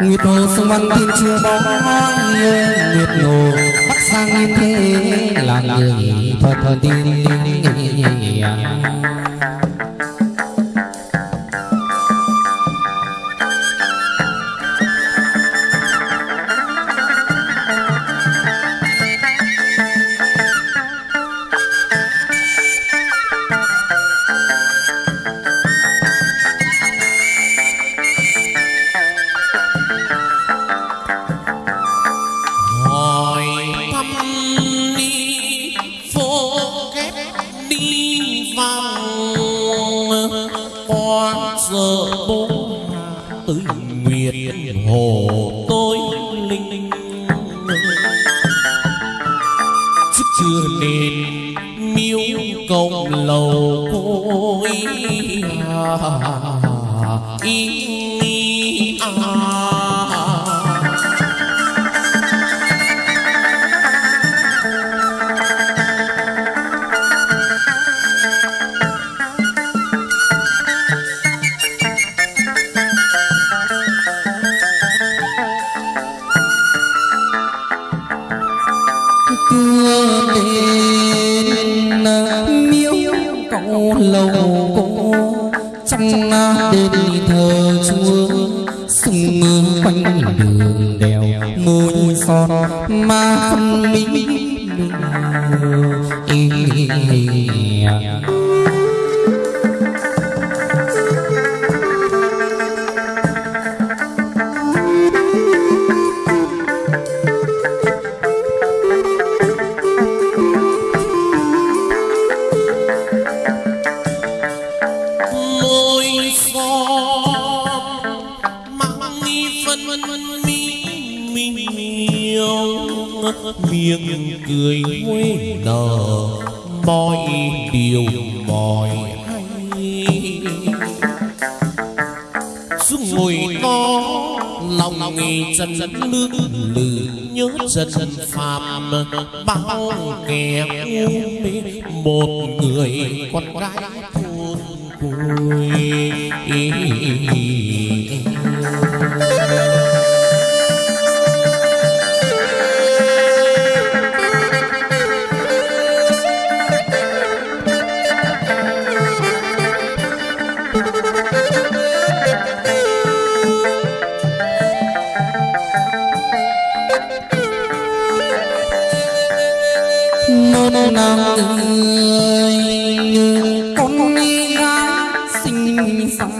nguyệt hồ sông văn thiên chưa bóng nguyệt hồ bắc sang yên thế là người thuật thuật tiên hỏi à, ý, miếu cầu lầu trong đền thờ chúa sung quanh đường đèo môi son ma phân minh miệng cười quê nở. Mọi điều mọi hay. Xuống ngồi to lòng nghề chân nước lử nhớ chân phàm bao kẻ mê, một người con gái thôn quê. Nôn nàng người con ra sinh xắn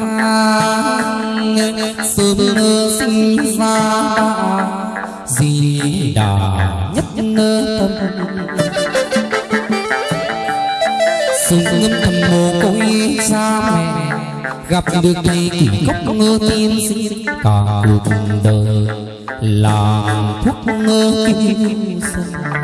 sớm sinh ra gì đà nhất tâm sung ngâm thầm mồ côi cha mẹ gặp được thầy kỷ cốc ngơ tiên sinh cả cuộc đời làm thuốc ngơ kim sơn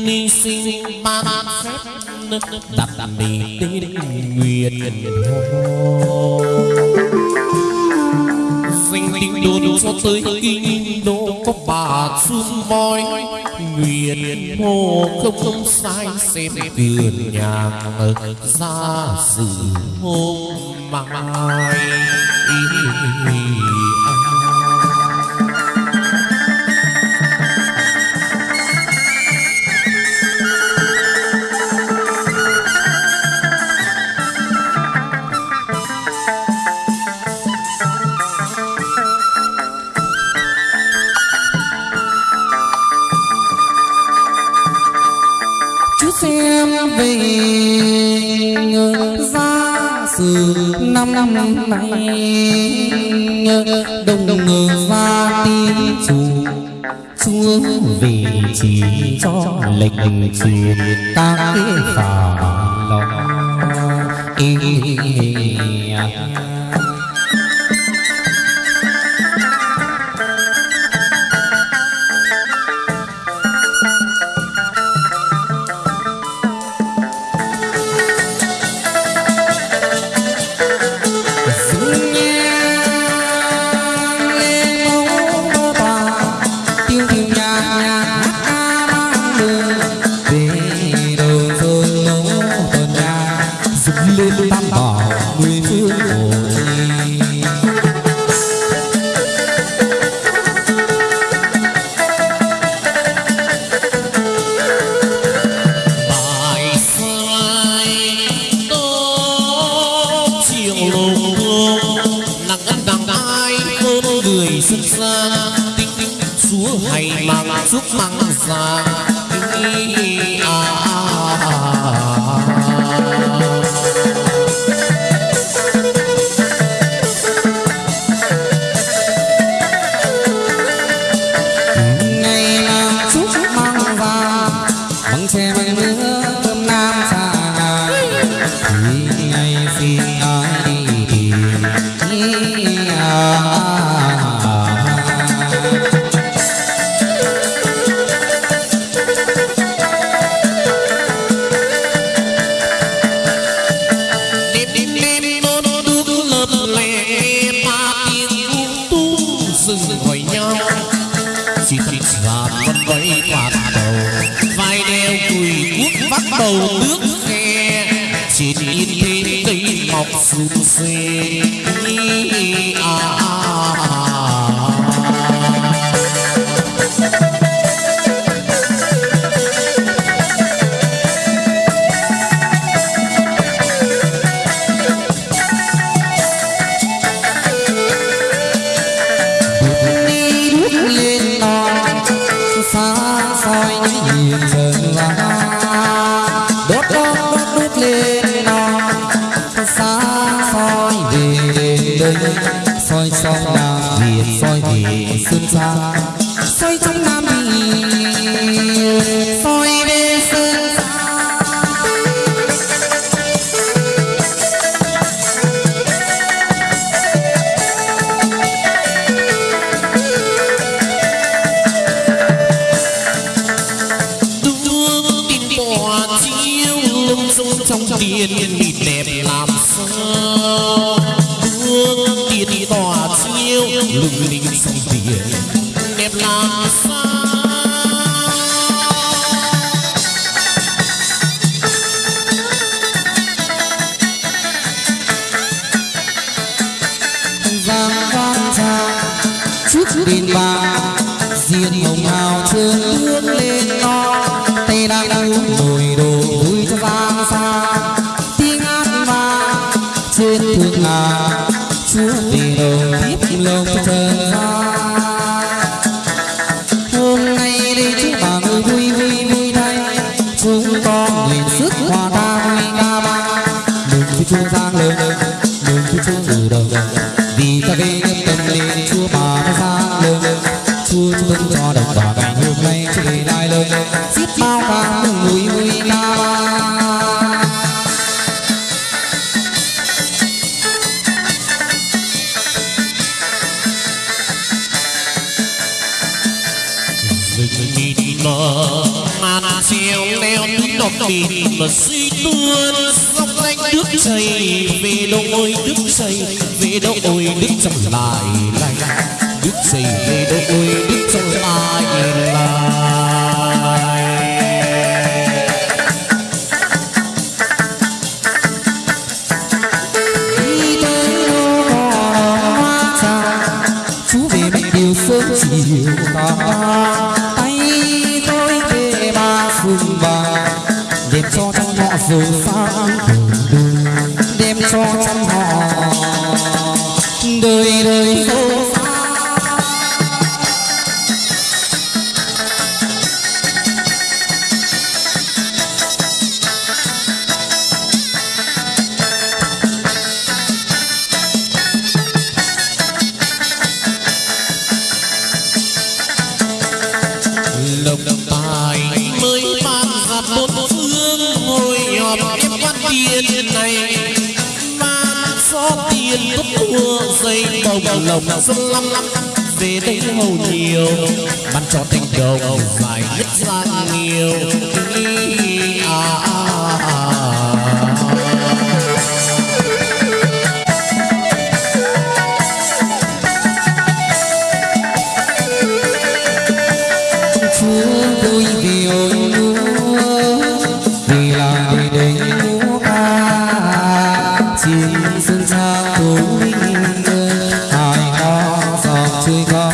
ni sinh ban phép đặt mình đi nguyệt hồ danh tiếng đồn cho tới kinh đô có bà xuân voi. Nguyệt hồ không không sai xem vườn nhà ra sự hôm mai. À. chu xuống vì chỉ cho lệnh truyền ta phà lòng sinh ra tinh chúa hay mang giúp mang ra à, à, à, à. صوصي آه. آه،, آه. tiên mịt đẹp làm sao? Hương tiên tỏa chiêu, lung linh sông tiền đẹp làm sao? suy tuôn dốc lanh nước chảy, về đôi nước chảy, về đôi nước chảy lại lại nước chảy về đôi nước Tiền này. Mà gió tiền túc thua, dây cầu lồng dân lắm. Về đây hầu nhiều, ban cho thành đầu phải nhất ra nhiều. 最高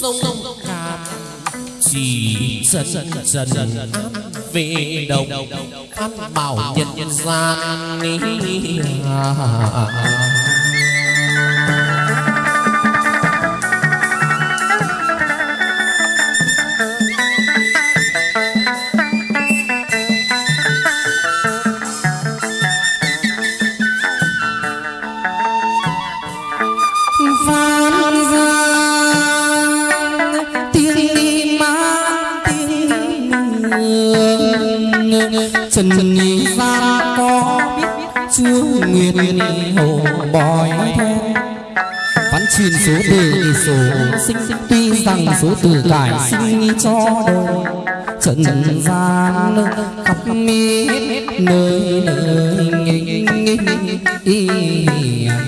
sông khảm chỉ dần dần áp về đồng phát bảo nhân gian. Trần nhị ra có biết chưa nguyệt hồ bòi văn truyền số đề số sinh tuy rằng số tử cải sinh cho đời trần gian khắp mi nơi nơi nghinh nghinh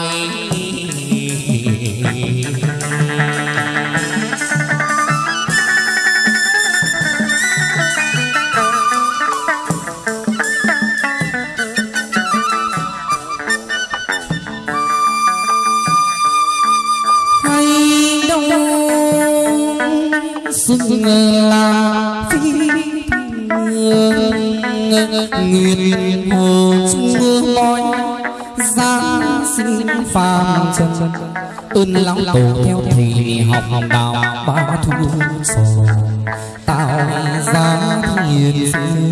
giáng sinh phàm trần. Ơn lòng tổ theo thì học học đạo ba thu sầu tạo ra thiên sư